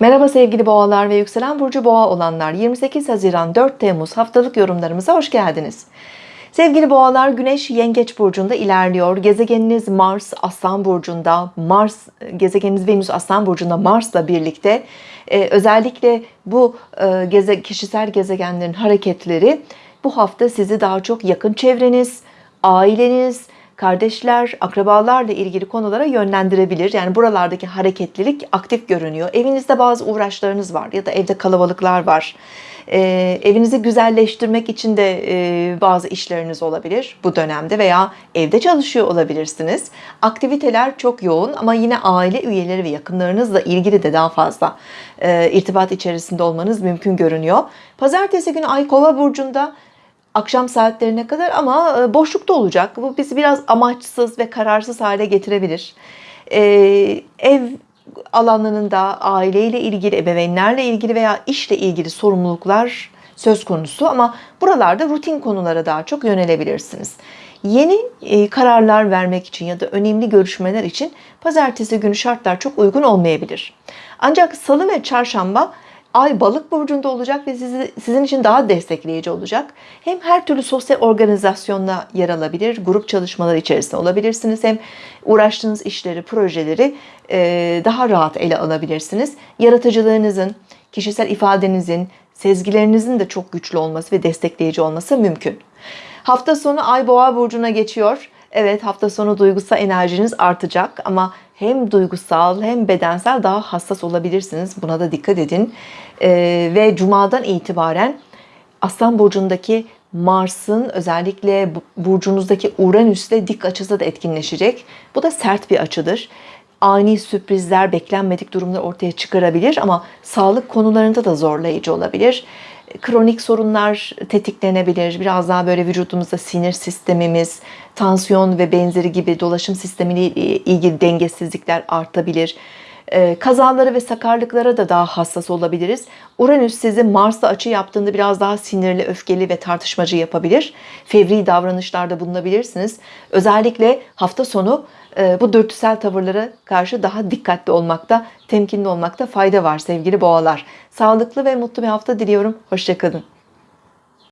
Merhaba sevgili boğalar ve yükselen burcu boğa olanlar 28 Haziran 4 Temmuz haftalık yorumlarımıza hoş geldiniz. Sevgili boğalar Güneş Yengeç burcunda ilerliyor. Gezegeniniz Mars Aslan burcunda, Mars gezegeniniz Venüs Aslan burcunda Mars'la birlikte e, özellikle bu e, geze, kişisel gezegenlerin hareketleri bu hafta sizi daha çok yakın çevreniz, aileniz, kardeşler, akrabalarla ilgili konulara yönlendirebilir. Yani buralardaki hareketlilik aktif görünüyor. Evinizde bazı uğraşlarınız var ya da evde kalabalıklar var. Ee, evinizi güzelleştirmek için de e, bazı işleriniz olabilir bu dönemde veya evde çalışıyor olabilirsiniz. Aktiviteler çok yoğun ama yine aile üyeleri ve yakınlarınızla ilgili de daha fazla e, irtibat içerisinde olmanız mümkün görünüyor. Pazartesi günü Ay Kova burcunda akşam saatlerine kadar ama e, boşlukta olacak. Bu bizi biraz amaçsız ve kararsız hale getirebilir. Ee, ev alanlarında aileyle ilgili, ebeveynlerle ilgili veya işle ilgili sorumluluklar söz konusu ama buralarda rutin konulara daha çok yönelebilirsiniz. Yeni e, kararlar vermek için ya da önemli görüşmeler için pazartesi günü şartlar çok uygun olmayabilir. Ancak salı ve çarşamba Ay balık burcunda olacak ve sizi, sizin için daha destekleyici olacak. Hem her türlü sosyal organizasyonda yer alabilir, grup çalışmaları içerisinde olabilirsiniz. Hem uğraştığınız işleri, projeleri e, daha rahat ele alabilirsiniz. Yaratıcılığınızın, kişisel ifadenizin, sezgilerinizin de çok güçlü olması ve destekleyici olması mümkün. Hafta sonu Ay Boğa burcuna geçiyor. Evet hafta sonu duygusal enerjiniz artacak ama hem duygusal hem bedensel daha hassas olabilirsiniz. Buna da dikkat edin. Ee, ve cumadan itibaren Aslan burcundaki Mars'ın özellikle burcunuzdaki Uranüs'le dik açısı da etkinleşecek. Bu da sert bir açıdır. Ani sürprizler, beklenmedik durumlar ortaya çıkarabilir ama sağlık konularında da zorlayıcı olabilir kronik sorunlar tetiklenebilir. Biraz daha böyle vücudumuzda sinir sistemimiz, tansiyon ve benzeri gibi dolaşım sistemiyle ilgili dengesizlikler artabilir. Ee, kazalara ve sakarlıklara da daha hassas olabiliriz. Uranüs sizi Mars'ta açı yaptığında biraz daha sinirli, öfkeli ve tartışmacı yapabilir. Fevri davranışlarda bulunabilirsiniz. Özellikle hafta sonu e, bu dürtüsel tavırlara karşı daha dikkatli olmakta, temkinli olmakta fayda var sevgili boğalar. Sağlıklı ve mutlu bir hafta diliyorum. Hoşçakalın.